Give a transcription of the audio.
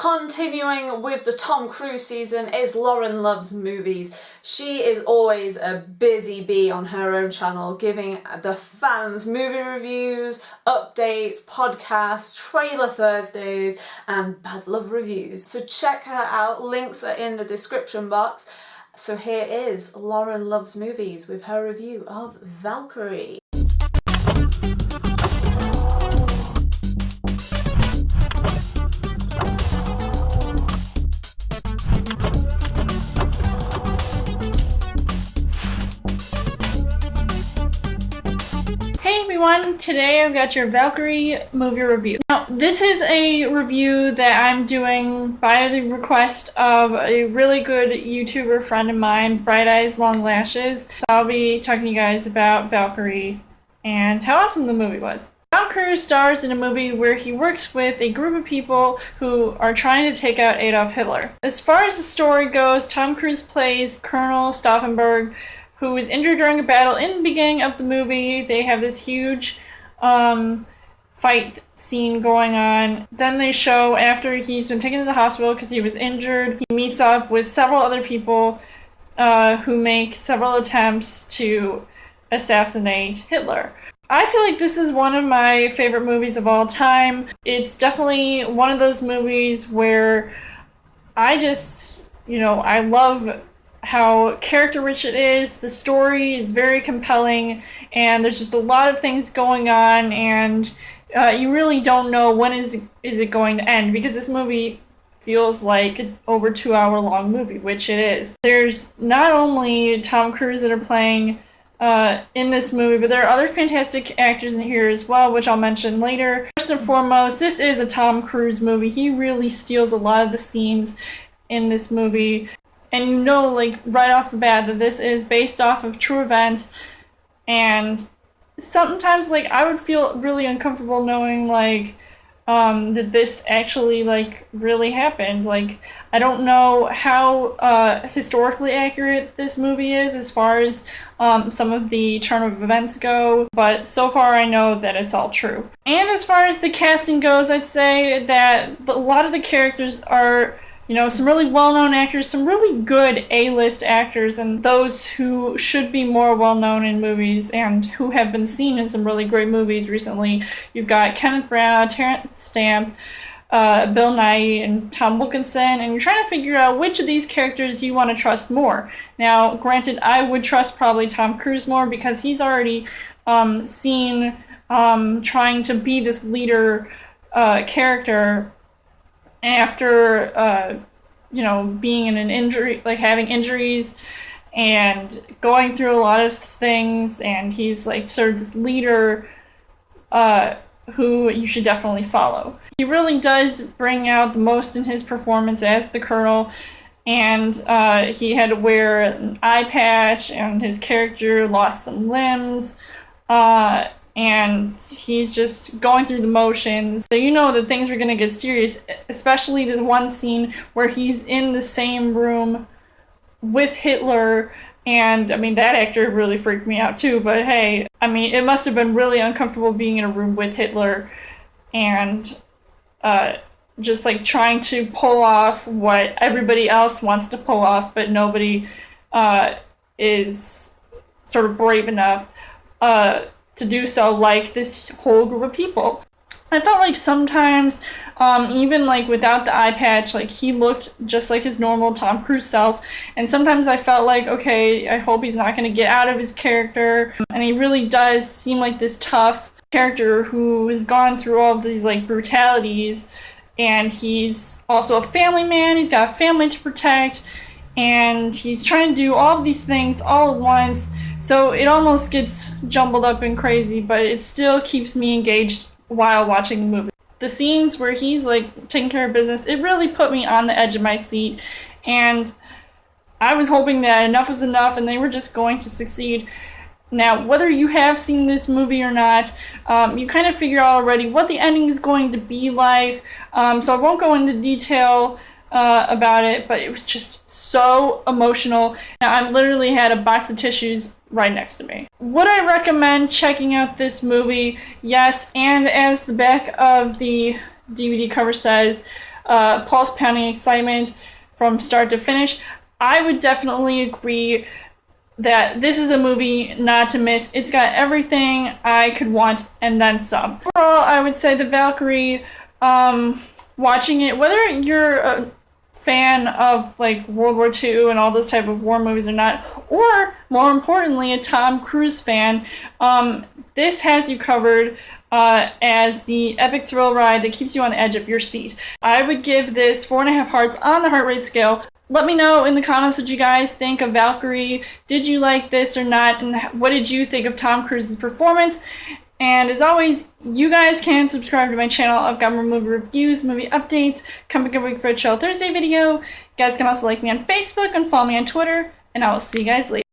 Continuing with the Tom Cruise season is Lauren Loves Movies. She is always a busy bee on her own channel, giving the fans movie reviews, updates, podcasts, trailer Thursdays, and bad love reviews. So check her out, links are in the description box. So here is Lauren Loves Movies with her review of Valkyrie. Everyone, today I've got your Valkyrie movie review. Now, this is a review that I'm doing by the request of a really good YouTuber friend of mine, Bright Eyes Long Lashes. So I'll be talking to you guys about Valkyrie and how awesome the movie was. Tom Cruise stars in a movie where he works with a group of people who are trying to take out Adolf Hitler. As far as the story goes, Tom Cruise plays Colonel Stauffenberg, who is injured during a battle in the beginning of the movie. They have this huge um, fight scene going on. Then they show after he's been taken to the hospital because he was injured, he meets up with several other people uh, who make several attempts to assassinate Hitler. I feel like this is one of my favorite movies of all time. It's definitely one of those movies where I just, you know, I love how character rich it is. The story is very compelling, and there's just a lot of things going on, and uh, you really don't know when is is it going to end because this movie feels like an over two hour long movie, which it is. There's not only Tom Cruise that are playing. Uh, in this movie, but there are other fantastic actors in here as well, which I'll mention later. First and foremost, this is a Tom Cruise movie. He really steals a lot of the scenes in this movie and you know like right off the bat that this is based off of true events. And sometimes like i would feel really uncomfortable knowing like um, that this actually like really happened. Like i don't know how uh, historically accurate this movie is as far as um, some of the turn of events go but so far i know that it's all true. And as far as the casting goes i'd say that a lot of the characters are you know, some really well known actors, some really good A list actors, and those who should be more well known in movies and who have been seen in some really great movies recently. You've got Kenneth Branagh, Terence Stamp. Uh, Bill Nighy and Tom Wilkinson, and you're trying to figure out which of these characters you want to trust more. Now, granted, I would trust probably Tom Cruise more because he's already um, seen um, trying to be this leader uh, character after uh, you know being in an injury like having injuries and going through a lot of things and he's like sort of this leader uh, who you should definitely follow. He really does bring out the most in his performance as the colonel and uh, he had to wear an eye patch and his character lost some limbs uh, and he's just going through the motions. So you know that things are going to get serious, especially this one scene where he's in the same room with Hitler. And I mean, that actor really freaked me out too. But hey, I mean, it must have been really uncomfortable being in a room with Hitler and uh, just like trying to pull off what everybody else wants to pull off, but nobody uh, is sort of brave enough. Uh, to do so like this whole group of people. I felt like sometimes, um, even like without the eye patch, like he looked just like his normal Tom Cruise self. And sometimes I felt like, okay, I hope he's not going to get out of his character. And he really does seem like this tough character who has gone through all of these like brutalities. And he's also a family man, he's got a family to protect. And he's trying to do all of these things all at once so it almost gets jumbled up and crazy, but it still keeps me engaged while watching the movie. The scenes where he's like taking care of business, it really put me on the edge of my seat. And I was hoping that enough was enough and they were just going to succeed. Now, whether you have seen this movie or not, um, you kind of figure out already what the ending is going to be like. Um, so I won't go into detail uh, about it, but it was just so emotional. Now, I literally had a box of tissues right next to me. Would I recommend checking out this movie? Yes, and as the back of the DVD cover says, uh, pulse pounding excitement from start to finish. I would definitely agree that this is a movie not to miss. It's got everything I could want and then some. Overall, I would say the Valkyrie, um, watching it, whether you're a fan of like World War II and all those type of war movies or not, or more importantly, a Tom Cruise fan, um, this has you covered. Uh, as the epic thrill ride that keeps you on the edge of your seat. I would give this four and a half hearts on the heart rate scale. Let me know in the comments what you guys think of Valkyrie. Did you like this or not? And what did you think of Tom Cruise's performance? And as always, you guys can subscribe to my channel. I've got more movie reviews, movie updates, coming every week for a Chill Thursday video. You guys can also like me on Facebook and follow me on Twitter. And I will see you guys later.